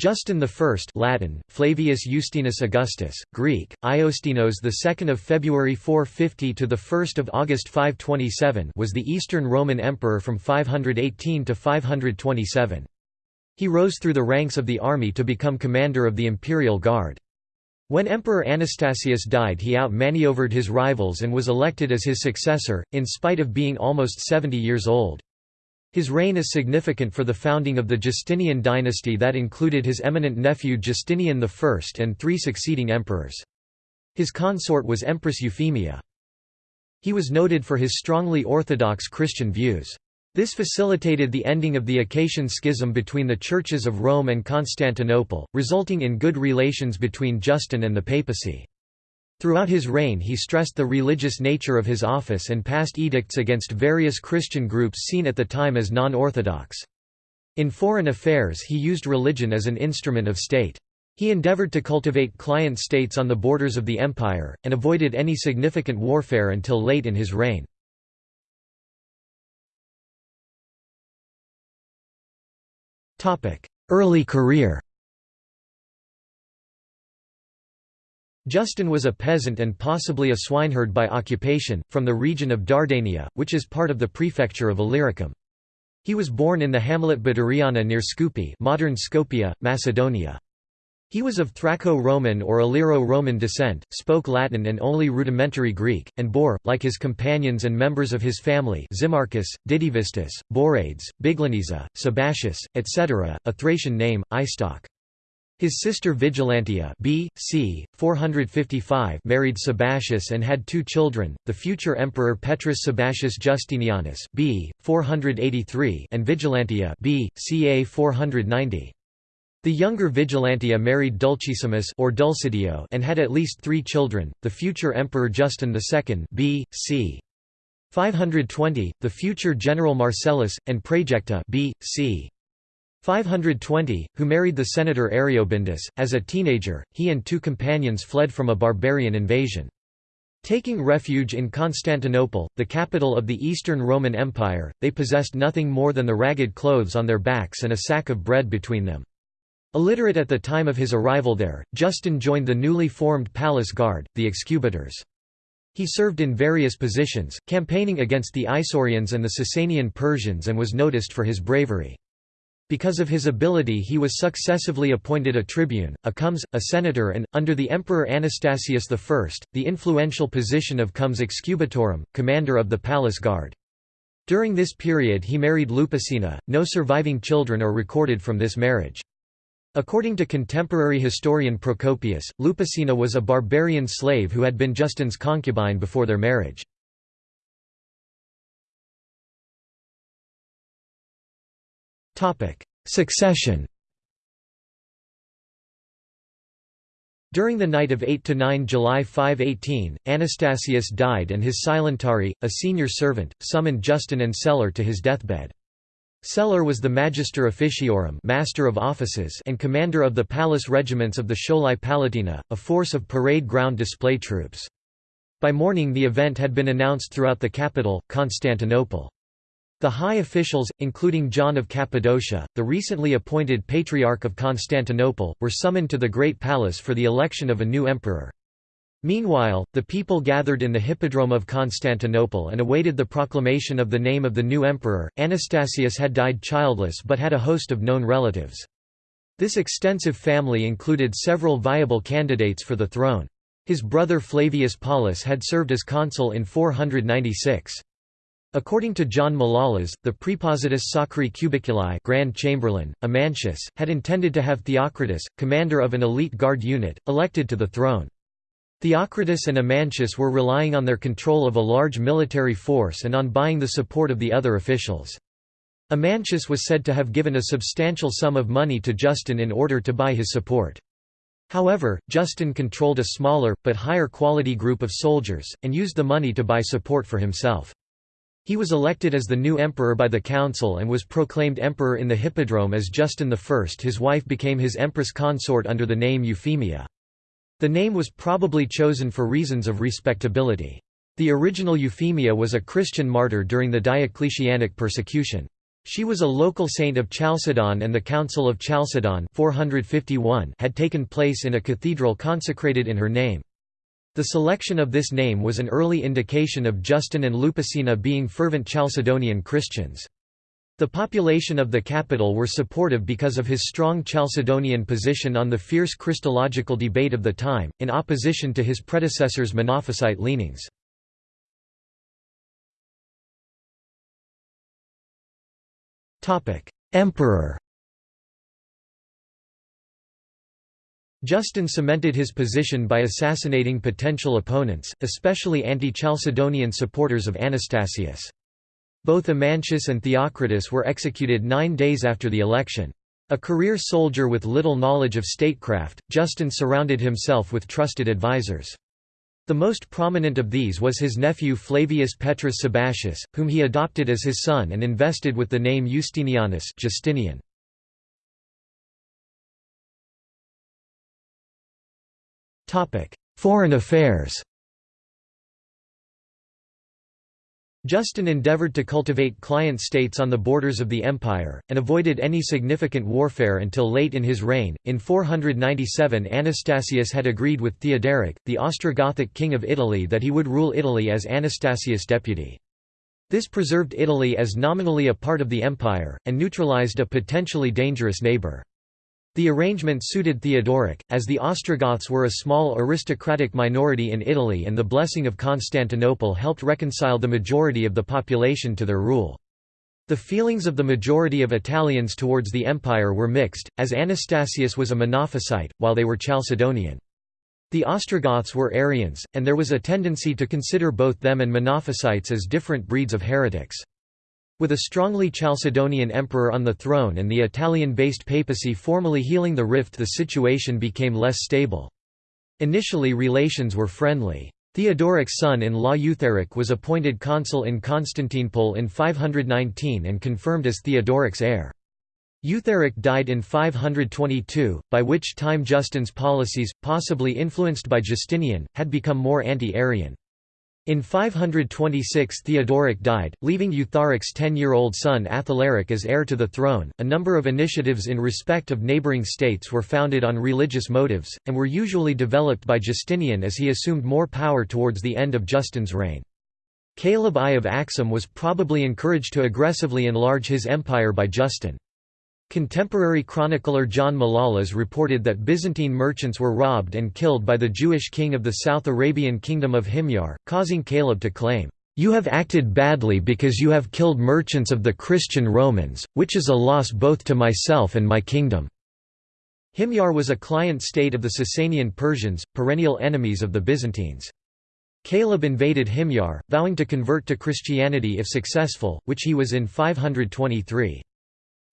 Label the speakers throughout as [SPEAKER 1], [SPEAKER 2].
[SPEAKER 1] Justin I Latin, Flavius Justinus Augustus, Greek, Ioustinos II of February 450 to 1 August 527 was the Eastern Roman Emperor from 518 to 527. He rose through the ranks of the army to become commander of the imperial guard. When Emperor Anastasius died he outmaneuvered his rivals and was elected as his successor, in spite of being almost 70 years old. His reign is significant for the founding of the Justinian dynasty that included his eminent nephew Justinian I and three succeeding emperors. His consort was Empress Euphemia. He was noted for his strongly orthodox Christian views. This facilitated the ending of the Acacian schism between the churches of Rome and Constantinople, resulting in good relations between Justin and the papacy. Throughout his reign he stressed the religious nature of his office and passed edicts against various Christian groups seen at the time as non-orthodox. In foreign affairs he used religion as an instrument of state. He endeavored to cultivate client states on the borders of the empire, and avoided any significant warfare until late in his reign. Early career Justin was a peasant and possibly a swineherd by occupation, from the region of Dardania, which is part of the prefecture of Illyricum. He was born in the hamlet Badariana near Skoupi modern Skopje, Macedonia. He was of Thraco-Roman or Illyro-Roman descent, spoke Latin and only rudimentary Greek, and bore, like his companions and members of his family Zimarchus, Dityvistus, Borades, Bigleniza, Sabacius, etc., a Thracian name, Istok. His sister Vigilantia b. c. 455 married Sabacius and had two children, the future emperor Petrus Sabacius Justinianus b. 483 and Vigilantia b. ca 490. The younger Vigilantia married Dulcissimus or Dulcidio and had at least three children, the future Emperor Justin II b. c. 520, the future General Marcellus, and Praejecta b. c. 520, who married the senator Areobindus. As a teenager, he and two companions fled from a barbarian invasion. Taking refuge in Constantinople, the capital of the Eastern Roman Empire, they possessed nothing more than the ragged clothes on their backs and a sack of bread between them. Illiterate at the time of his arrival there, Justin joined the newly formed palace guard, the Excubitors. He served in various positions, campaigning against the Isaurians and the Sasanian Persians and was noticed for his bravery. Because of his ability he was successively appointed a tribune, a comes, a senator and, under the Emperor Anastasius I, the influential position of comes excubitorum, commander of the palace guard. During this period he married Lupicina, no surviving children are recorded from this marriage. According to contemporary historian Procopius, Lupicina was a barbarian slave who had been Justin's concubine before their marriage. Succession During the night of 8–9 July 518, Anastasius died and his silentari, a senior servant, summoned Justin and Celer to his deathbed. Celer was the Magister Officiorum Master of Offices and commander of the palace regiments of the Scholae Palatina, a force of parade ground display troops. By morning the event had been announced throughout the capital, Constantinople. The high officials, including John of Cappadocia, the recently appointed Patriarch of Constantinople, were summoned to the Great Palace for the election of a new emperor. Meanwhile, the people gathered in the Hippodrome of Constantinople and awaited the proclamation of the name of the new emperor. Anastasius had died childless but had a host of known relatives. This extensive family included several viable candidates for the throne. His brother Flavius Paulus had served as consul in 496. According to John Malalas, the Prepositus Sacri Cubiculi Grand Chamberlain, Amantius, had intended to have Theocritus, commander of an elite guard unit, elected to the throne. Theocritus and Amantius were relying on their control of a large military force and on buying the support of the other officials. Amantius was said to have given a substantial sum of money to Justin in order to buy his support. However, Justin controlled a smaller, but higher quality group of soldiers, and used the money to buy support for himself. He was elected as the new emperor by the council and was proclaimed emperor in the Hippodrome as Justin I. His wife became his empress consort under the name Euphemia. The name was probably chosen for reasons of respectability. The original Euphemia was a Christian martyr during the Diocletianic persecution. She was a local saint of Chalcedon and the Council of Chalcedon 451 had taken place in a cathedral consecrated in her name. The selection of this name was an early indication of Justin and Lupicina being fervent Chalcedonian Christians. The population of the capital were supportive because of his strong Chalcedonian position on the fierce Christological debate of the time, in opposition to his predecessor's Monophysite leanings. Emperor Justin cemented his position by assassinating potential opponents, especially anti-Chalcedonian supporters of Anastasius. Both Amantius and Theocritus were executed nine days after the election. A career soldier with little knowledge of statecraft, Justin surrounded himself with trusted advisers. The most prominent of these was his nephew Flavius Petrus Sabatius, whom he adopted as his son and invested with the name Justinianus Justinian. Foreign affairs Justin endeavored to cultivate client states on the borders of the empire, and avoided any significant warfare until late in his reign. In 497 Anastasius had agreed with Theodoric, the Ostrogothic king of Italy that he would rule Italy as Anastasius' deputy. This preserved Italy as nominally a part of the empire, and neutralized a potentially dangerous neighbour. The arrangement suited Theodoric, as the Ostrogoths were a small aristocratic minority in Italy and the blessing of Constantinople helped reconcile the majority of the population to their rule. The feelings of the majority of Italians towards the empire were mixed, as Anastasius was a Monophysite, while they were Chalcedonian. The Ostrogoths were Arians, and there was a tendency to consider both them and Monophysites as different breeds of heretics. With a strongly Chalcedonian emperor on the throne and the Italian-based papacy formally healing the rift the situation became less stable. Initially relations were friendly. Theodoric's son-in-law Eutharic was appointed consul in Constantinople in 519 and confirmed as Theodoric's heir. Eutharic died in 522, by which time Justin's policies, possibly influenced by Justinian, had become more anti-Arian. In 526 Theodoric died, leaving Eutharic's ten-year-old son Athalaric as heir to the throne. A number of initiatives in respect of neighboring states were founded on religious motives, and were usually developed by Justinian as he assumed more power towards the end of Justin's reign. Caleb I of Axum was probably encouraged to aggressively enlarge his empire by Justin. Contemporary chronicler John Malalas reported that Byzantine merchants were robbed and killed by the Jewish king of the South Arabian kingdom of Himyar, causing Caleb to claim, "'You have acted badly because you have killed merchants of the Christian Romans, which is a loss both to myself and my kingdom.' Himyar was a client state of the Sasanian Persians, perennial enemies of the Byzantines. Caleb invaded Himyar, vowing to convert to Christianity if successful, which he was in 523.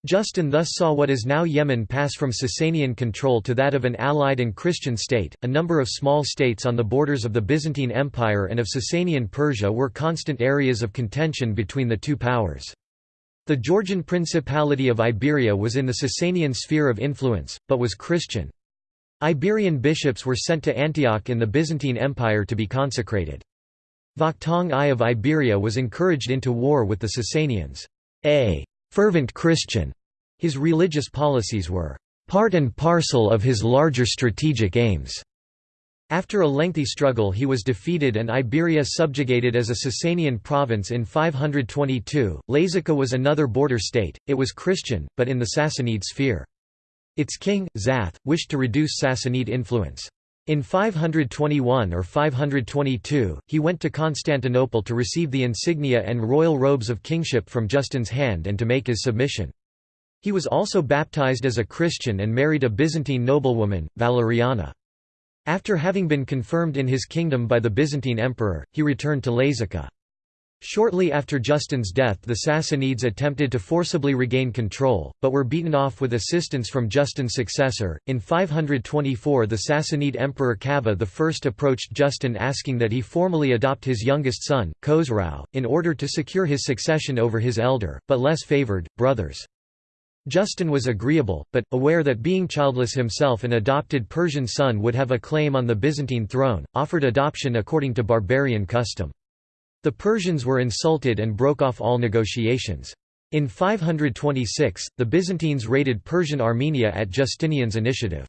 [SPEAKER 1] Justin thus saw what is now Yemen pass from Sasanian control to that of an allied and Christian state. A number of small states on the borders of the Byzantine Empire and of Sasanian Persia were constant areas of contention between the two powers. The Georgian Principality of Iberia was in the Sasanian sphere of influence, but was Christian. Iberian bishops were sent to Antioch in the Byzantine Empire to be consecrated. Vakhtang I of Iberia was encouraged into war with the Sasanians. A fervent Christian. His religious policies were part and parcel of his larger strategic aims. After a lengthy struggle he was defeated and Iberia subjugated as a Sasanian province in 522. Lazica was another border state, it was Christian, but in the Sassanid sphere. Its king, Zath, wished to reduce Sassanid influence. In 521 or 522, he went to Constantinople to receive the insignia and royal robes of kingship from Justin's hand and to make his submission. He was also baptized as a Christian and married a Byzantine noblewoman, Valeriana. After having been confirmed in his kingdom by the Byzantine emperor, he returned to Lazica. Shortly after Justin's death the Sassanids attempted to forcibly regain control, but were beaten off with assistance from Justin's successor. In 524 the Sassanid emperor Kavad I approached Justin asking that he formally adopt his youngest son, Khosrau, in order to secure his succession over his elder, but less favoured, brothers. Justin was agreeable, but, aware that being childless himself an adopted Persian son would have a claim on the Byzantine throne, offered adoption according to barbarian custom. The Persians were insulted and broke off all negotiations. In 526, the Byzantines raided Persian Armenia at Justinian's initiative.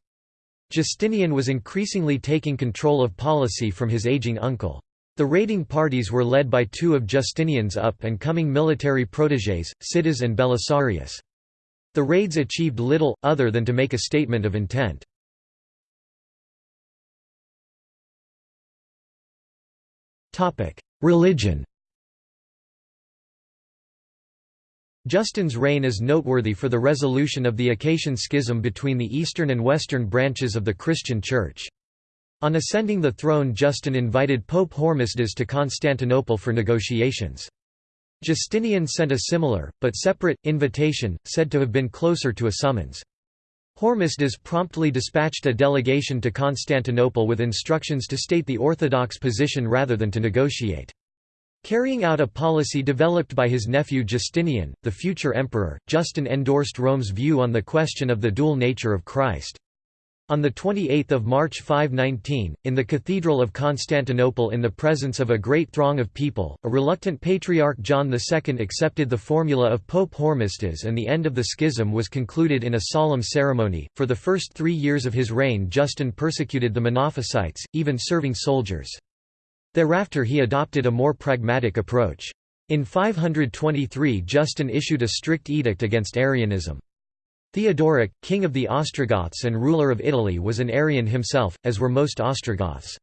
[SPEAKER 1] Justinian was increasingly taking control of policy from his aging uncle. The raiding parties were led by two of Justinian's up-and-coming military protégés, Sittas and Belisarius. The raids achieved little, other than to make a statement of intent. Religion Justin's reign is noteworthy for the resolution of the Acacian Schism between the eastern and western branches of the Christian Church. On ascending the throne Justin invited Pope Hormisdas to Constantinople for negotiations. Justinian sent a similar, but separate, invitation, said to have been closer to a summons. Hormisdas promptly dispatched a delegation to Constantinople with instructions to state the orthodox position rather than to negotiate. Carrying out a policy developed by his nephew Justinian, the future emperor, Justin endorsed Rome's view on the question of the dual nature of Christ. On 28 March 519, in the Cathedral of Constantinople in the presence of a great throng of people, a reluctant Patriarch John II accepted the formula of Pope Hormisdas and the end of the schism was concluded in a solemn ceremony. For the first three years of his reign Justin persecuted the Monophysites, even serving soldiers. Thereafter he adopted a more pragmatic approach. In 523 Justin issued a strict edict against Arianism. Theodoric, king of the Ostrogoths and ruler of Italy was an Arian himself, as were most Ostrogoths.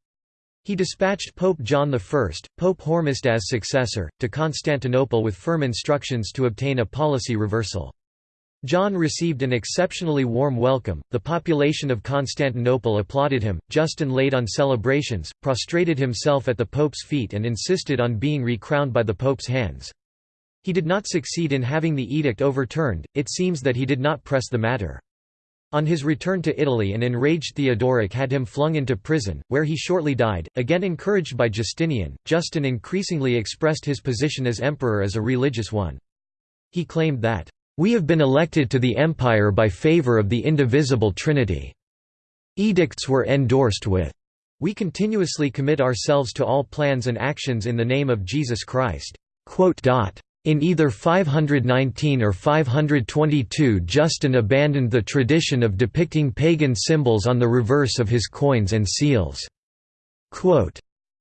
[SPEAKER 1] He dispatched Pope John I, Pope Hormisdas' successor, to Constantinople with firm instructions to obtain a policy reversal. John received an exceptionally warm welcome, the population of Constantinople applauded him, Justin laid on celebrations, prostrated himself at the Pope's feet and insisted on being recrowned by the Pope's hands. He did not succeed in having the edict overturned, it seems that he did not press the matter. On his return to Italy an enraged Theodoric had him flung into prison, where he shortly died. Again encouraged by Justinian, Justin increasingly expressed his position as emperor as a religious one. He claimed that, we have been elected to the empire by favor of the indivisible Trinity. Edicts were endorsed with, We continuously commit ourselves to all plans and actions in the name of Jesus Christ. In either 519 or 522 Justin abandoned the tradition of depicting pagan symbols on the reverse of his coins and seals.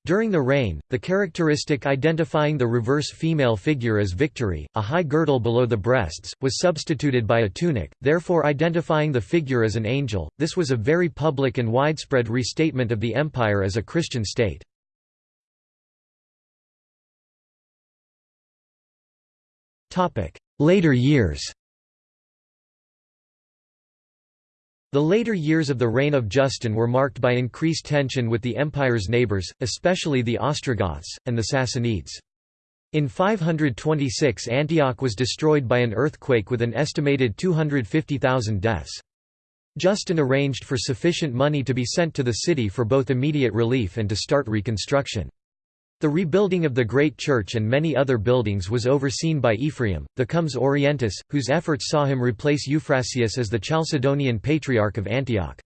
[SPEAKER 1] During the reign, the characteristic identifying the reverse female figure as victory, a high girdle below the breasts, was substituted by a tunic, therefore identifying the figure as an angel. This was a very public and widespread restatement of the empire as a Christian state. Later years The later years of the reign of Justin were marked by increased tension with the empire's neighbours, especially the Ostrogoths, and the Sassanids. In 526 Antioch was destroyed by an earthquake with an estimated 250,000 deaths. Justin arranged for sufficient money to be sent to the city for both immediate relief and to start reconstruction. The rebuilding of the Great Church and many other buildings was overseen by Ephraim, the Comes Orientis, whose efforts saw him replace Euphrasius as the Chalcedonian Patriarch of Antioch.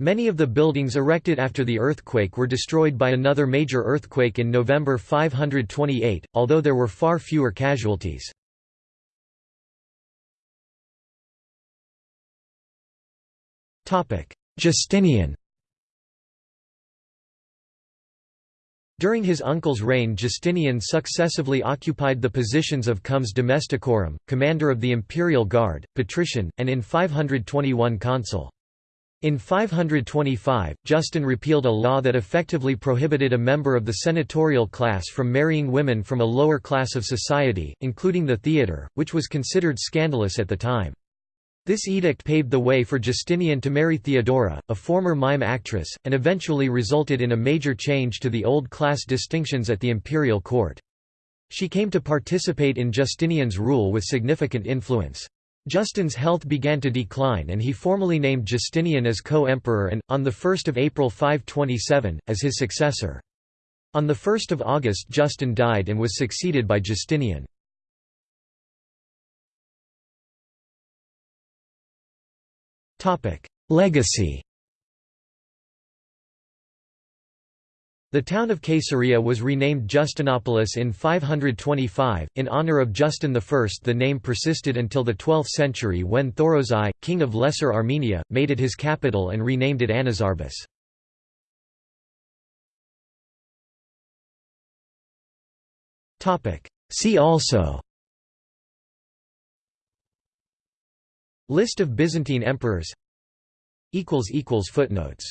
[SPEAKER 1] Many of the buildings erected after the earthquake were destroyed by another major earthquake in November 528, although there were far fewer casualties. Justinian During his uncle's reign Justinian successively occupied the positions of Comes Domesticorum, commander of the imperial guard, patrician, and in 521 consul. In 525, Justin repealed a law that effectively prohibited a member of the senatorial class from marrying women from a lower class of society, including the theatre, which was considered scandalous at the time. This edict paved the way for Justinian to marry Theodora, a former mime actress, and eventually resulted in a major change to the old class distinctions at the imperial court. She came to participate in Justinian's rule with significant influence. Justin's health began to decline and he formally named Justinian as co-emperor and, on 1 April 527, as his successor. On 1 August Justin died and was succeeded by Justinian. Legacy The town of Caesarea was renamed Justinopolis in 525, in honor of Justin I. The name persisted until the 12th century when Thoros I, king of Lesser Armenia, made it his capital and renamed it Anazarbus. See also List of Byzantine emperors. Footnotes